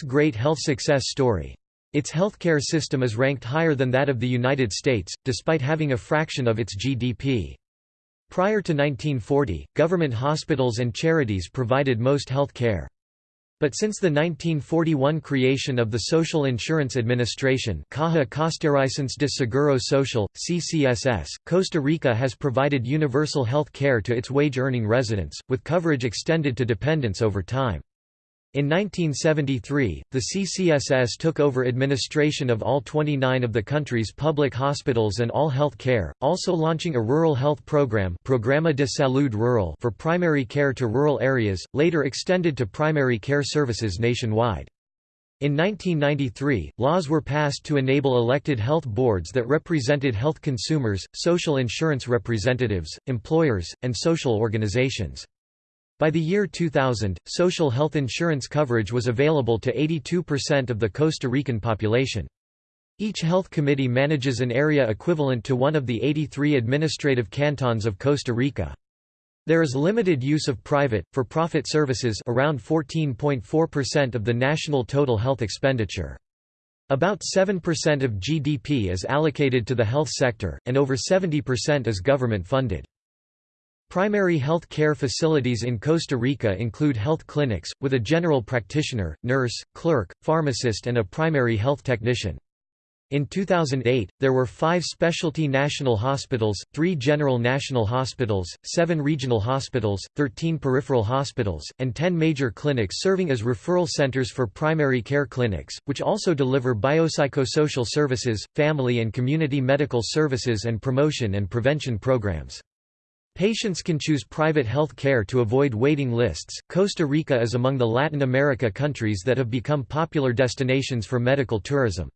great health success story. Its healthcare system is ranked higher than that of the United States, despite having a fraction of its GDP. Prior to 1940, government hospitals and charities provided most health care. But since the 1941 creation of the Social Insurance Administration Caja Costarricense de Seguro Social, CCSS, Costa Rica has provided universal health care to its wage-earning residents, with coverage extended to dependents over time. In 1973, the CCSS took over administration of all 29 of the country's public hospitals and all health care, also launching a rural health program Programa de Salud Rural for primary care to rural areas, later extended to primary care services nationwide. In 1993, laws were passed to enable elected health boards that represented health consumers, social insurance representatives, employers, and social organizations. By the year 2000, social health insurance coverage was available to 82% of the Costa Rican population. Each health committee manages an area equivalent to one of the 83 administrative cantons of Costa Rica. There is limited use of private, for-profit services around 14.4% of the national total health expenditure. About 7% of GDP is allocated to the health sector, and over 70% is government-funded. Primary health care facilities in Costa Rica include health clinics, with a general practitioner, nurse, clerk, pharmacist and a primary health technician. In 2008, there were five specialty national hospitals, three general national hospitals, seven regional hospitals, 13 peripheral hospitals, and 10 major clinics serving as referral centers for primary care clinics, which also deliver biopsychosocial services, family and community medical services and promotion and prevention programs. Patients can choose private health care to avoid waiting lists. Costa Rica is among the Latin America countries that have become popular destinations for medical tourism.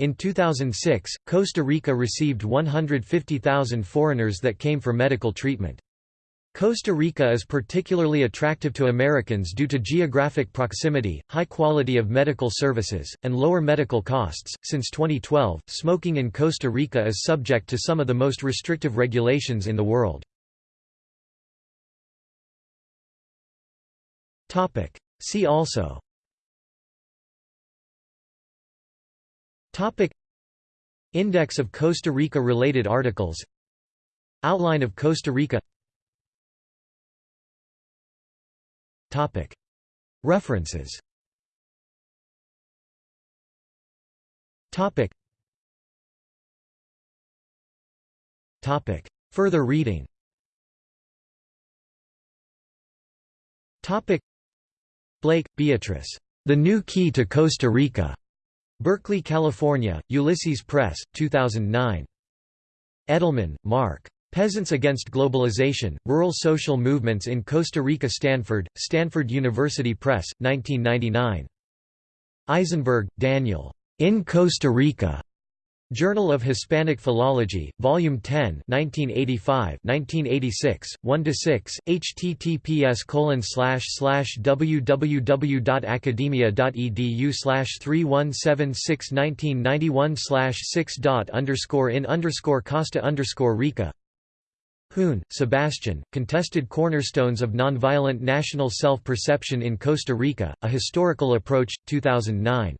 In 2006, Costa Rica received 150,000 foreigners that came for medical treatment. Costa Rica is particularly attractive to Americans due to geographic proximity, high quality of medical services, and lower medical costs. Since 2012, smoking in Costa Rica is subject to some of the most restrictive regulations in the world. Topic: See also. Topic. Index of Costa Rica related articles. Outline of Costa Rica. Topic. References. Topic. Topic. Further reading. Topic Blake, Beatrice. The New Key to Costa Rica. Berkeley, California, Ulysses Press, 2009. Edelman, Mark. Peasants Against Globalization, Rural Social Movements in Costa Rica Stanford, Stanford University Press, 1999. Eisenberg, Daniel. In Costa Rica. Journal of Hispanic Philology, Volume 10 1985 1986, 1–6, https www.academia.edu 3176 1991 6 underscore in underscore Costa underscore Rica Huhn, Sebastian, Contested Cornerstones of Nonviolent National Self-Perception in Costa Rica, A Historical Approach, 2009.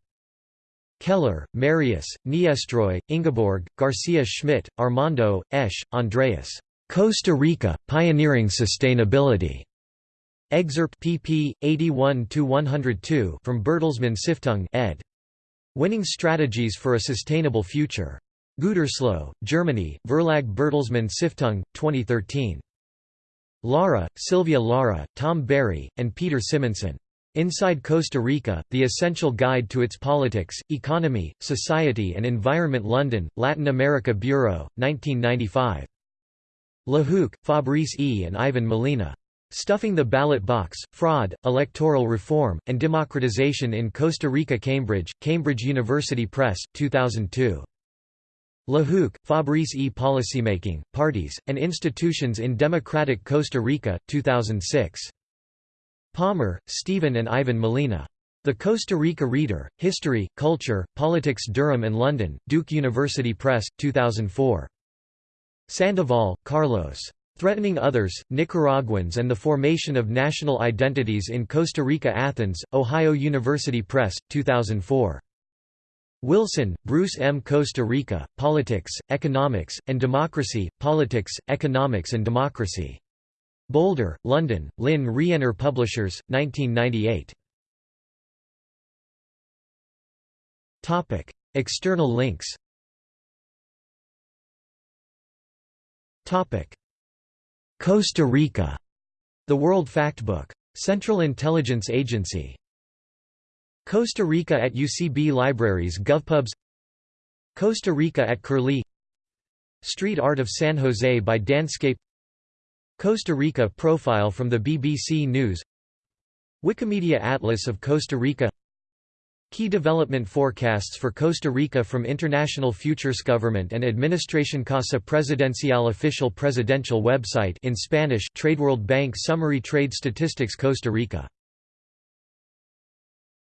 Keller, Marius, Niestroy, Ingeborg, Garcia Schmidt, Armando, Esch, Andreas. Costa Rica, Pioneering Sustainability. Excerpt pp. 81–102 from Bertelsmann Stiftung ed. Winning Strategies for a Sustainable Future. Gütersloh, Germany, Verlag Bertelsmann Stiftung, 2013. Lara, Sylvia Lara, Tom Barry, and Peter Simonson. Inside Costa Rica, The Essential Guide to Its Politics, Economy, Society and Environment London, Latin America Bureau, 1995. Lehoucq, Fabrice E. and Ivan Molina. Stuffing the Ballot Box, Fraud, Electoral Reform, and Democratization in Costa Rica Cambridge, Cambridge University Press, 2002. Lehoucq, Fabrice E. Policymaking, Parties, and Institutions in Democratic Costa Rica, 2006. Palmer, Stephen and Ivan Molina. The Costa Rica Reader, History, Culture, Politics Durham and London, Duke University Press, 2004. Sandoval, Carlos. Threatening Others, Nicaraguans and the Formation of National Identities in Costa Rica Athens, Ohio University Press, 2004. Wilson, Bruce M. Costa Rica, Politics, Economics, and Democracy, Politics, Economics and Democracy. Boulder, London, Lynne Rienner Publishers, 1998. External links Costa Rica, The World Factbook. Central Intelligence Agency. Costa Rica at UCB Libraries GovPubs Costa Rica at Curlie Street Art of San Jose by Danscape Costa Rica profile from the BBC News. Wikimedia Atlas of Costa Rica. Key development forecasts for Costa Rica from International Futures Government and Administration Casa Presidencial official presidential website in Spanish TradeWorld Bank Summary Trade Statistics Costa Rica